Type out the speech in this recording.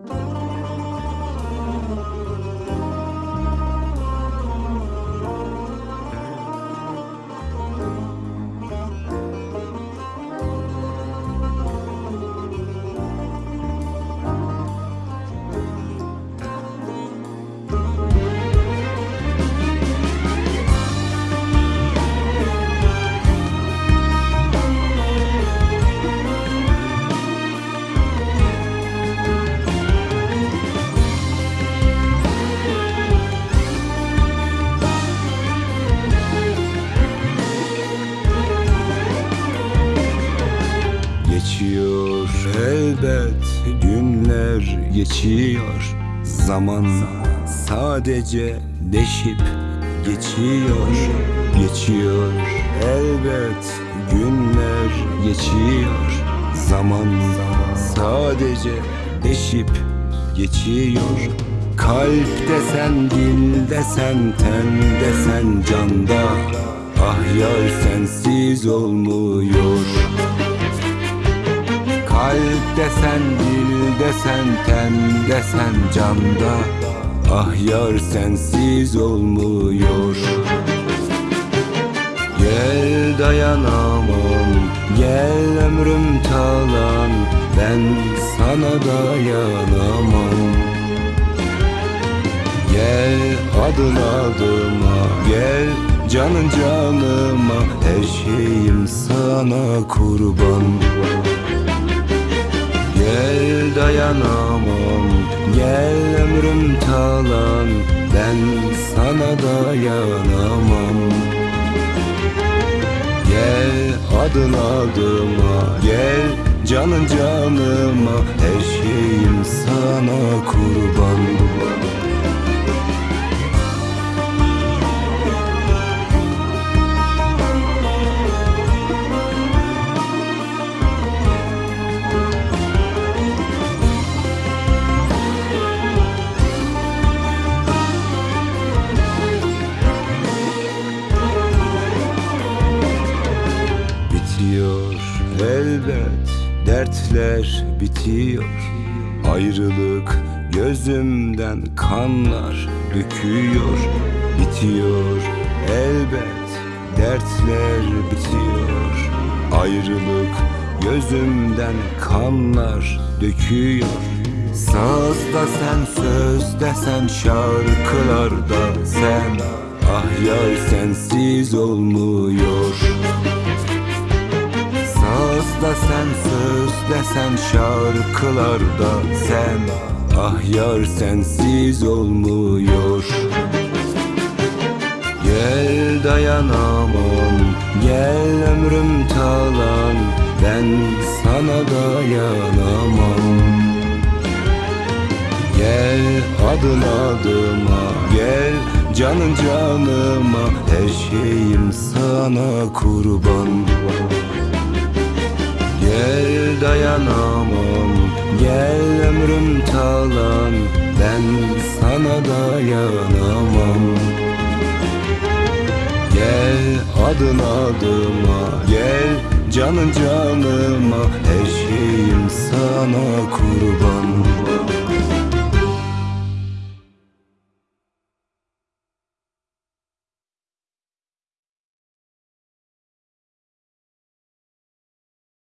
Geçiyor elbet günler geçiyor. Zaman sadece deşip geçiyor. Geçiyor elbet günler geçiyor. Zaman sadece deşip geçiyor. Kalp desen, dil desen, ten desen canda. Ah yar sensiz olmuyor desen, dil desen, ten desen canda Ah yar sensiz olmuyor. Gel dayanamam, gel ömrüm talan. Ben sana dayanamam. Gel adın adıma, gel canın canıma. Her şeyim sana kurban dayanamam. Gel ömrüm talan Ben sana dayanamam. Gel adın adıma Gel canın canıma Her şeyim sana kurban elbet dertler bitiyor. Ayrılık gözümden kanlar döküyor Bitiyor elbet dertler bitiyor. Ayrılık gözümden kanlar döküyor. Sazda sen söz desen şarkılarda sen. Ah yar sensiz olmuyor söz desen şarkılarda sen Ah yar sensiz olmuyor. Gel dayanamam Gel ömrüm talan Ben sana dayanamam. Gel adın adıma Gel canın canıma Her şeyim sana kurban Gel dayanamam Gel ömrüm talan Ben sana dayanamam. Gel adın adıma Gel canın canıma Her şeyim sana kurban